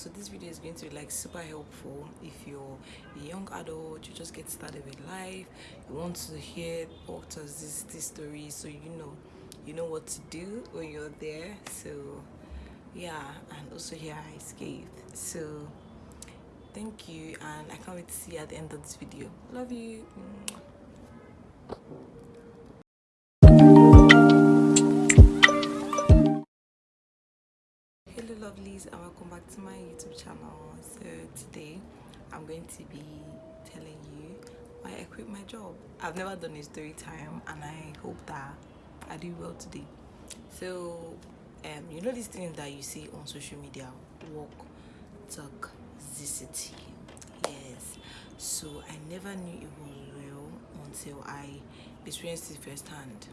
so this video is going to be like super helpful if you're a young adult you just get started with life you want to hear doctors this this story so you know you know what to do when you're there. So yeah and also here i escaped so thank you and i can't wait to see you at the end of this video. Love you lovelies and welcome back to my youtube channel. So today i'm going to be telling you why i quit my job. I've never done a story time and i hope that i do well today. So um you know these things that you see on social media walk talk zicity. Yes. So i never knew it was real until i experienced it firsthand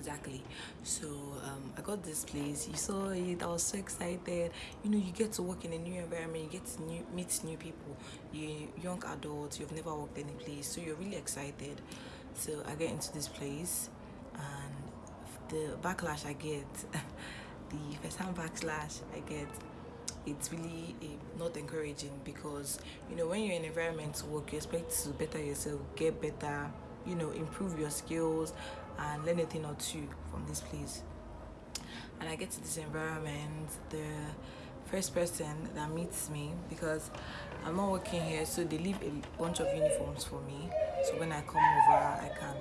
exactly. So um, i got this place. You saw it. I was so excited. You know you get to work in a new environment. You get to new, meet new people. You young adults. You've never worked any place. So you're really excited so i get into this place. And the backlash i get the first time backlash i get it's really uh, not encouraging because you know when you're in environment to work you expect to better yourself get better you know improve your skills and learn a thing or two from this place. And i get to this environment the first person that meets me because i'm not working here so they leave a bunch of uniforms for me. So when i come over i can.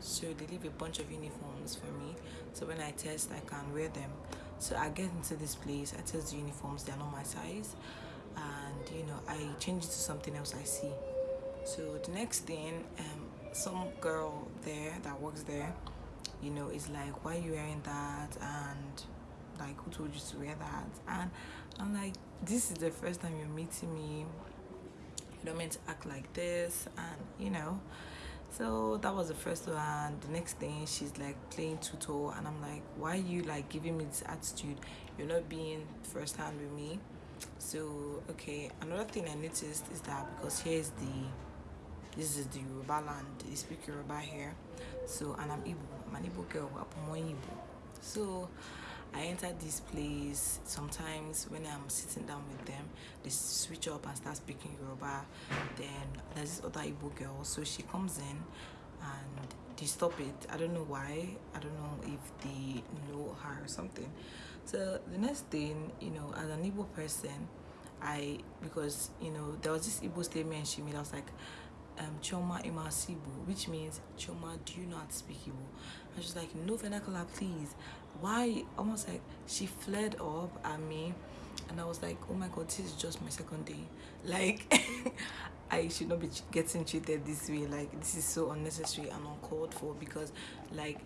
So they leave a bunch of uniforms for me. So when i test i can wear them. So i get into this place i test the uniforms they're not my size. And you know i change it to something else i see so the next thing um some girl there that works there you know is like why are you wearing that? And like who told you to wear that? And i'm like this is the first time you're meeting me. You don't mean to act like this. And you know so that was the first one. The next thing she's like playing tutor. And i'm like why are you like giving me this attitude? You're not being first hand with me. So okay another thing i noticed is that because here's the this is the Yoruba land. They speak Yoruba here. So and I'm Igbo. I'm an Igbo girl. I'm so I enter this place sometimes when I'm sitting down with them they switch up and start speaking Yoruba. Then there's this other Igbo girl. So she comes in and they stop it. I don't know why. I don't know if they know her or something. So the next thing you know as an Igbo person I because you know there was this Igbo statement she made. I was like um, Chioma Imasibu, which means Chioma, do you not speak Igbo? And she's like, no vernacular, please. Why? Almost like she flared up at me, and I was like, oh my god, this is just my second day. Like, I should not be getting treated this way. Like, this is so unnecessary and uncalled for because, like,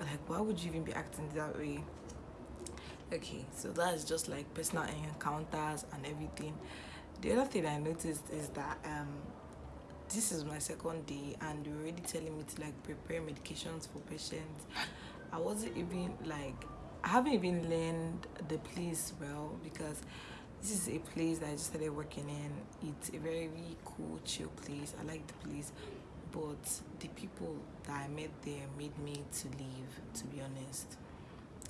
like why would you even be acting that way? Okay, so that's just like personal encounters and everything. The other thing I noticed is that um this is my second day and you're already telling me to like prepare medications for patients. I wasn't even like i haven't even learned the place well because this is a place that i just started working in. It's a very cool chill place. I like the place but the people that i met there made me to leave to be honest.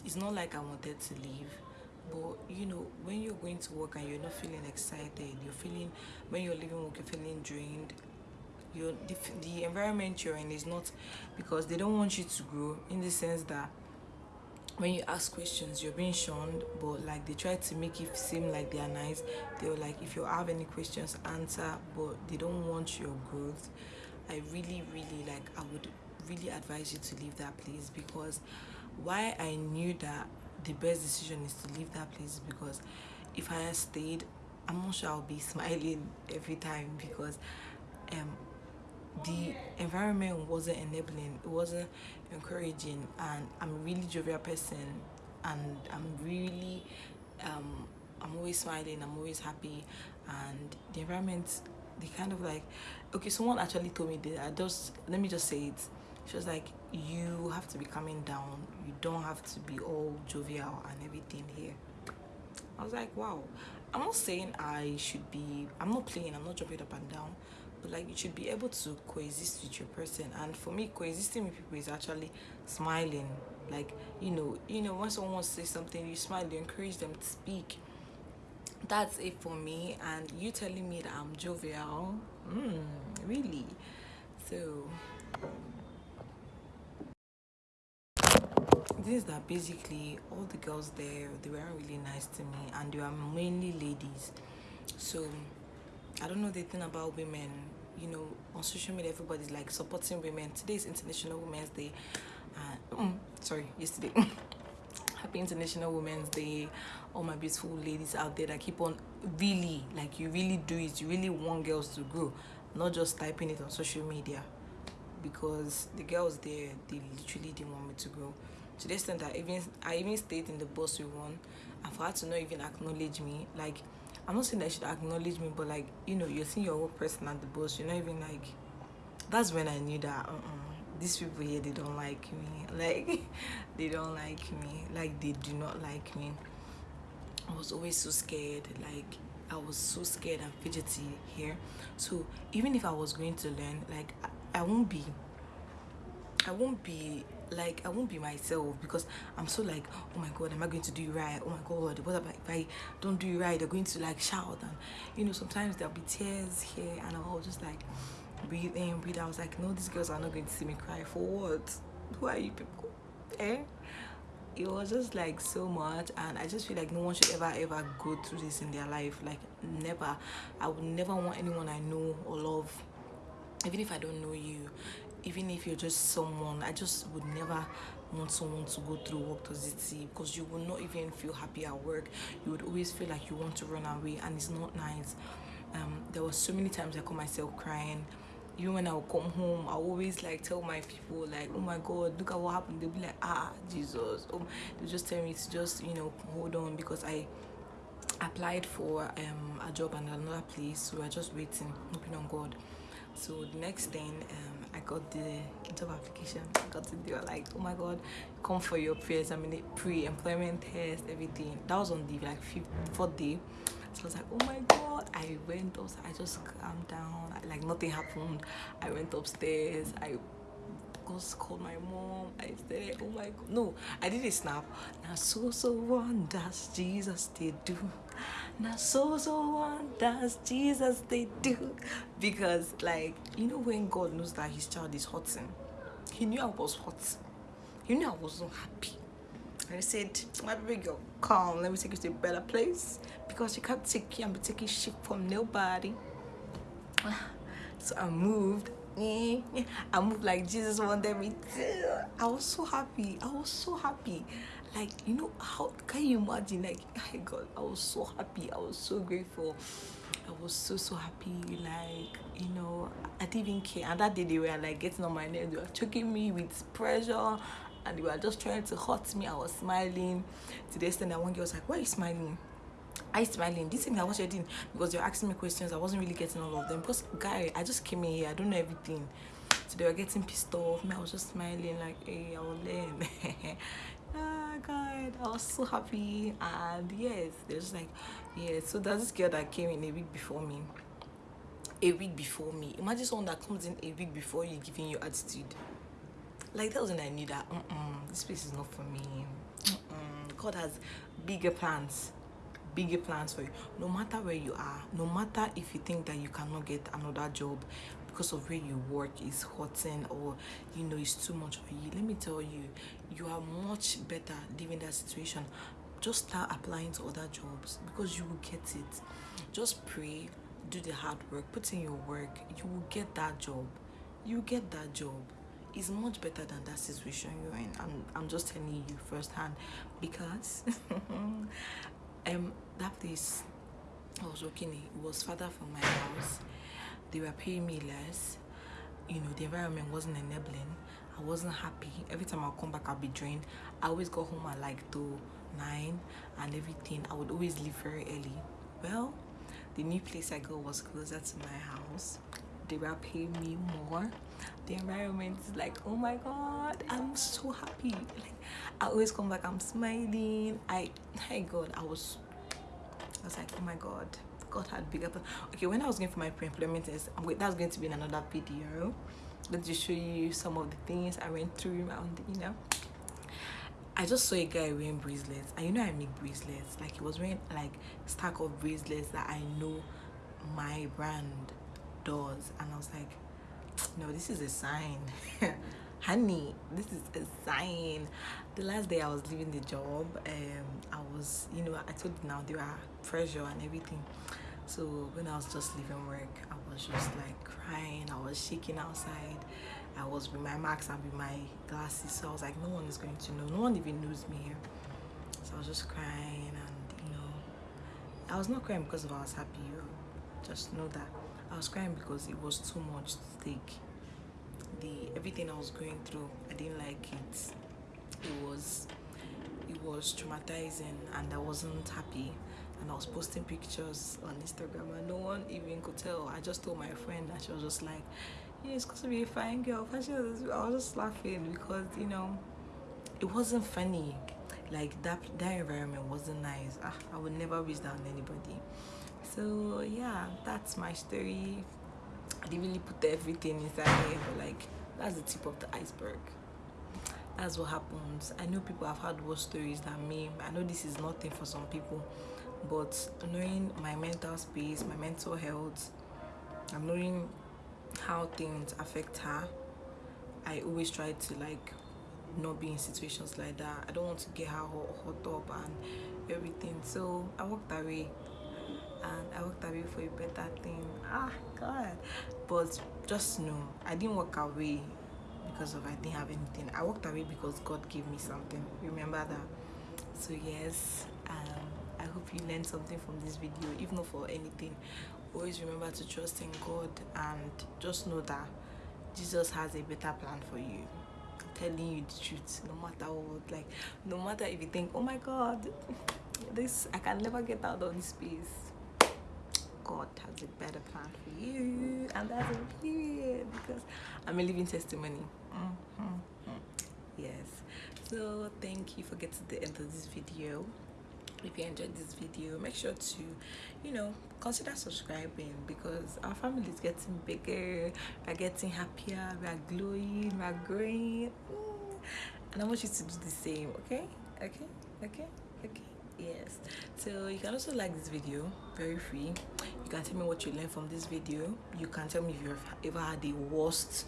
It's not like i wanted to leave but you know when you're going to work and you're not feeling excited you're feeling when you're leaving work you're feeling drained your the, the environment you're in is not because they don't want you to grow in the sense that when you ask questions you're being shunned but like they try to make it seem like they are nice. They're like if you have any questions answer but they don't want your growth. I really really like i would really advise you to leave that place because why i knew that the best decision is to leave that place because if i had stayed i'm not sure i'll be smiling every time because um the environment wasn't enabling it wasn't encouraging and i'm a really jovial person and i'm really um i'm always smiling i'm always happy and the environment they kind of like okay someone actually told me that i just let me just say it. She was like you have to be coming down you don't have to be all jovial and everything here. I was like wow. I'm not saying i should be i'm not playing i'm not jumping up and down like you should be able to coexist with your person. And for me coexisting with people is actually smiling. Like you know you know when someone wants to say something you smile you encourage them to speak. That's it for me. And you telling me that i'm jovial? Mm, really? So this is that basically all the girls there they weren't really nice to me. And they were mainly ladies. So i don't know the thing about women you know on social media everybody's like supporting women. Today is international women's day uh, mm, sorry yesterday. Happy international women's day. All my beautiful ladies out there that keep on really like you really do it. You really want girls to grow not just typing it on social media. Because the girls there they literally didn't want me to grow. To the extent that even i even stayed in the bus with one. And for her to not even acknowledge me like i'm not saying that she should acknowledge me but like you know you're seeing your own person at the bus you're not even like that's when i knew that uh-uh these people here they don't like me. Like they don't like me. Like they do not like me. I was always so scared. Like i was so scared and fidgety here. So even if i was going to learn like i, I won't be i won't be like I won't be myself because I'm so like, oh my god, am I going to do right? Oh my god, what about if I don't do right? They're going to like shout and you know sometimes there'll be tears here and I'll just like breathe in, breathe out. I was like, no, these girls are not going to see me cry. For what? Who are you people? Eh? It was just like so much, and I just feel like no one should ever ever go through this in their life. Like, never. I would never want anyone I know or love, even if I don't know you, even if you're just someone, I just would never want someone to go through work see because you will not even feel happy at work you would always feel like you want to run away and it's not nice um there were so many times i caught myself crying even when I would come home, I always like tell my people like, oh my God, look at what happened. They'll be like, ah, Jesus. Oh, they just tell me to just you know hold on because I applied for um a job at another place, so are just waiting, hoping on God. So the next thing, um, got the job application. I got it. They were like, oh my God, come for your pre-examination, pre-employment test, everything. That was on the like fifth, fourth day. So I was like, oh my god. I went upstairs. I just calmed down. I, like nothing happened. I went upstairs. I just called my mom. I said, oh my god. No, I did a snap. Now so so wonders Jesus they do. Now so so wonders Jesus they do. Because like you know when God knows that his child is hurting, eh? he knew I was hot. He knew I wasn't happy. And I said, my baby girl, calm, let me take you to a better place because you can't take you and be taking shit from nobody. So I moved. I moved like Jesus wanted me to. I was so happy. I was so happy. Like, you know, how can you imagine? Like, my God, I was so happy. I was so grateful. I was so so happy. Like, you know, I didn't even care. And that day they were like getting on my nerves. They were choking me with pressure and they were just trying to hurt me. I was smiling to the extent that one girl was like, Why are you smiling? I smiling. This thing I was doing because you're asking me questions. I wasn't really getting all of them. Because guy, I just came in here, I don't know everything. So they were getting pissed off. Me, I was just smiling like, hey, I will learn. ah god, I was so happy. And yes, there's like, yeah. So there's this girl that came in a week before me. A week before me. Imagine someone that comes in a week before you giving you attitude. Like that was when I knew that mm-mm, this place is not for me. Mm-mm. God has bigger plans bigger plans for you. No matter where you are no matter if you think that you cannot get another job because of where you work is hurting or you know it's too much for you let me tell you you are much better living that situation. Just start applying to other jobs because you will get it. Just pray do the hard work put in your work you will get that job. You get that job. It's much better than that situation you're in. I'm, I'm just telling you firsthand because um that place i was working it was further from my house. They were paying me less. You know the environment wasn't enabling. I wasn't happy. Every time i come back i'll be drained. I always go home at like two nine and everything. I would always leave very early. Well the new place i go was closer to my house they were paying me more. The environment is like oh my god i'm so happy. Like i always come back i'm smiling. I my god i was i was like oh my god god had bigger plans okay when i was going for my pre-employment test that's going to be in another video. Let me show you some of the things i went through and you know. I just saw a guy wearing bracelets. And you know I make bracelets. Like he was wearing like stack of bracelets that I know my brand does and I was like no this is a sign honey this is a sign the last day I was leaving the job um I was you know I told now there are pressure and everything so when I was just leaving work I was just like crying I was shaking outside I was with my mask and with my glasses so I was like no one is going to know no one even knows me here so I was just crying and you know I was not crying because I was happy just know that I was crying because it was too much to take the everything I was going through I didn't like it it was it was traumatizing and I wasn't happy and I was posting pictures on Instagram and no one even could tell I just told my friend and she was just like yeah, it's supposed to be a fine girl. I was just laughing because you know it wasn't funny. Like that that environment wasn't nice. Ah, I would never wish that on anybody. So yeah, that's my story. I didn't really put everything inside here, but like that's the tip of the iceberg. That's what happens. I know people have had worse stories than me. I know this is nothing for some people, but knowing my mental space, my mental health, I'm knowing how things affect her i always try to like not be in situations like that i don't want to get her hot, hot up and everything so i walked away and i walked away for a better thing ah god but just know i didn't walk away because of i didn't have anything i walked away because god gave me something remember that so yes um i hope you learned something from this video if not for anything always remember to trust in God and just know that Jesus has a better plan for you. Telling you the truth, no matter what. Like, no matter if you think, oh my God, this I can never get out of this space. God has a better plan for you, and that's a period because I'm a living testimony. Mm -hmm. Yes. So thank you for getting to the end of this video if you enjoyed this video make sure to you know consider subscribing because our family is getting bigger we're getting happier we're glowing we're growing mm. and i want you to do the same okay okay okay okay yes. So you can also like this video very free. You can tell me what you learned from this video. You can tell me if you've ever had the worst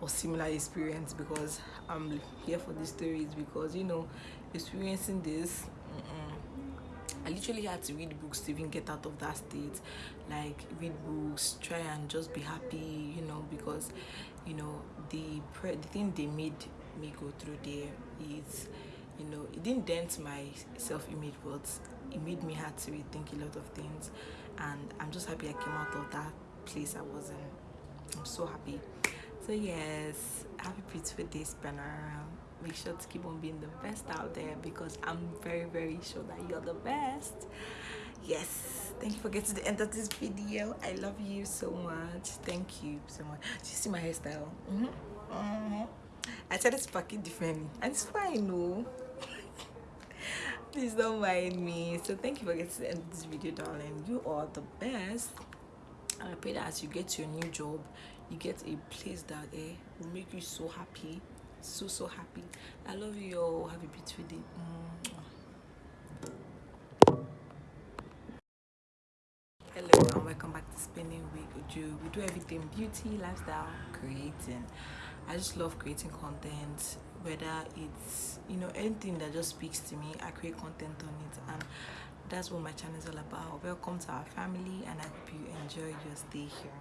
or similar experience because i'm here for these stories because you know experiencing this mm -mm, I literally had to read books to even get out of that state. Like read books, try and just be happy, you know, because you know the the thing they made me go through there is you know it didn't dent my self-image but it made me have to rethink a lot of things. And i'm just happy i came out of that place i was in. I'm so happy. So yes happy beautiful day spanner make sure to keep on being the best out there because i'm very very sure that you're the best. Yes. Thank you for getting to the end of this video. I love you so much. Thank you so much. Do you see my hairstyle? Mm -hmm. Mm -hmm. i started to pack it differently. And it's fine no please don't mind me. So thank you for getting to the end of this video darling. You are the best. And i pray that as you get your new job you get a place that eh, will make you so happy. So so happy. I love you all. Have a beautiful day. Hello and welcome back to spinning with Uju. we do everything beauty lifestyle creating i just love creating content whether it's you know anything that just speaks to me i create content on it and that's what my channel is all about. Welcome to our family and i hope you enjoy your stay here.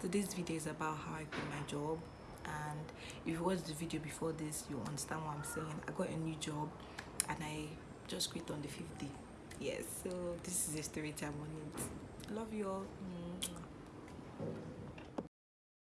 Today's video is about how i quit my job and if you watched the video before this you understand what i'm saying. I got a new job and i just quit on the 50 yes so this is a story time on it. Love you all